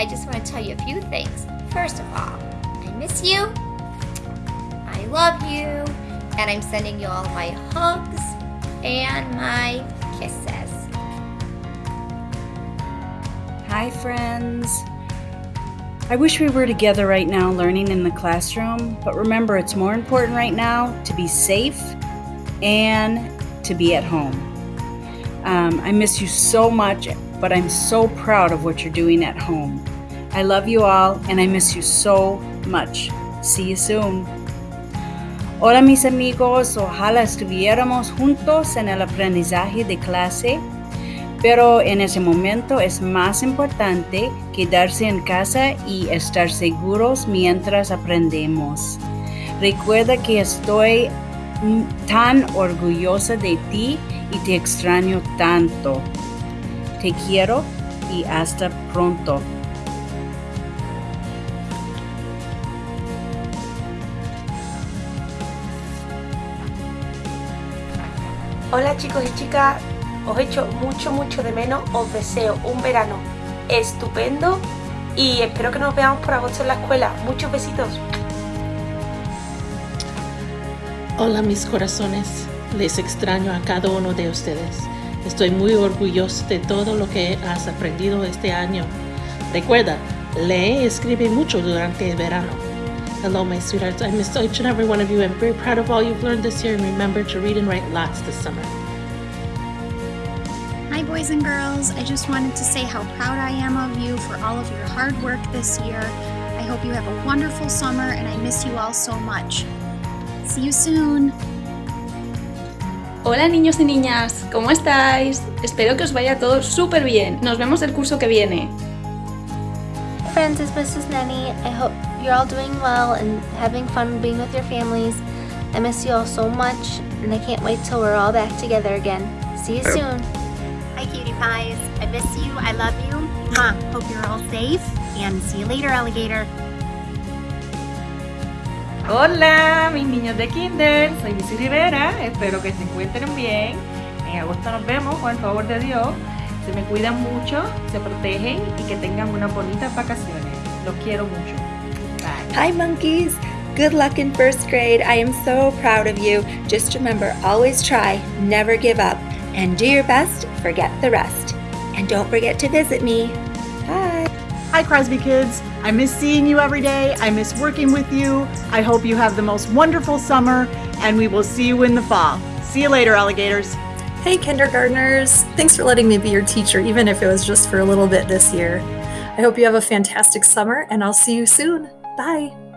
I just want to tell you a few things. First of all, I miss you, I love you, and I'm sending you all my hugs and my kisses. Hi, friends. I wish we were together right now learning in the classroom, but remember it's more important right now to be safe and to be at home. Um, I miss you so much, but I'm so proud of what you're doing at home. I love you all and I miss you so much. See you soon. Hola mis amigos, ojalá estuviéramos juntos en el aprendizaje de clase pero en ese momento es más importante quedarse en casa y estar seguros mientras aprendemos. Recuerda que estoy tan orgullosa de ti y te extraño tanto. Te quiero y hasta pronto. Hola chicos y chicas, os echo mucho mucho de menos, os deseo un verano estupendo y espero que nos veamos por agosto en la escuela. Muchos besitos. Hola mis corazones, les extraño a cada uno de ustedes. Estoy muy orgulloso de todo lo que has aprendido este año. Recuerda, lee y escribe mucho durante el verano. Hello my sweethearts, I miss each and every one of you. I'm very proud of all you've learned this year and remember to read and write lots this summer. Hi, boys and girls. I just wanted to say how proud I am of you for all of your hard work this year. I hope you have a wonderful summer and I miss you all so much. See you soon. Hola niños y niñas, ¿cómo estáis? Espero que os vaya todo súper bien. Nos vemos el curso que viene. Friends, it's Mrs. Nenny. I hope you're all doing well and having fun being with your families. I miss you all so much and I can't wait till we're all back together again. See you soon. Hi cutie pies. I miss you. I love you. Mwah. Hope you're all safe and see you later alligator. Hola mis niños de Kinder, soy Missy Rivera, espero que se encuentren bien. En agosto nos vemos con el favor de Dios. Se me cuidan mucho, se protegen y que tengan unas bonitas vacaciones. Los quiero mucho. Bye. Hi monkeys! Good luck in first grade. I am so proud of you. Just remember, always try, never give up, and do your best, forget the rest. And don't forget to visit me. Bye! Hi Crosby kids! I miss seeing you every day. I miss working with you. I hope you have the most wonderful summer and we will see you in the fall. See you later, alligators. Hey kindergartners! Thanks for letting me be your teacher, even if it was just for a little bit this year. I hope you have a fantastic summer and I'll see you soon. Bye!